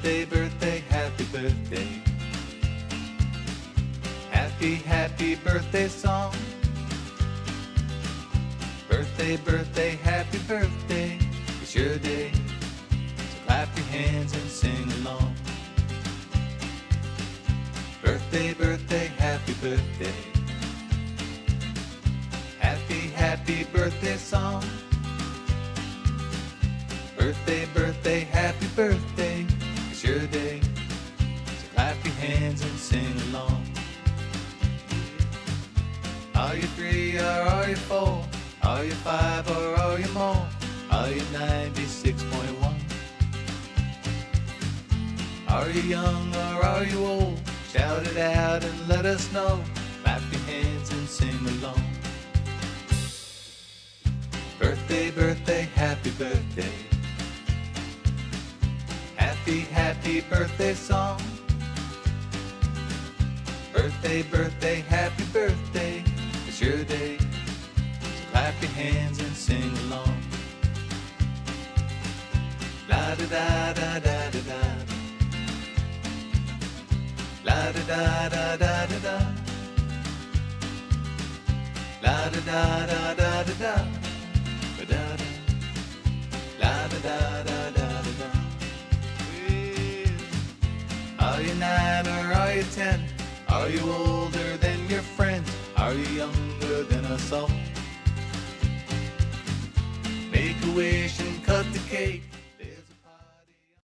Birthday, birthday, happy birthday. Happy, happy birthday song. Birthday, birthday, happy birthday. It's your day. So clap your hands and sing along. Birthday, birthday, happy birthday. Happy, happy birthday song. Birthday, birthday, happy birthday. It's your day. So clap your hands and sing along. Are you three or are you four? Are you five or are you more? Are you 96.1? Are you young or are you old? Shout it out and let us know. Clap your hands and sing along. Birthday, birthday, Happy, happy birthday song. Birthday, birthday, happy birthday. It's your day. So clap your hands and sing along. La da da da da da da. La da da da da da da. La da da da da da da. Are you nine or are you ten? Are you older than your friends? Are you younger than us all? Make a wish and cut the cake.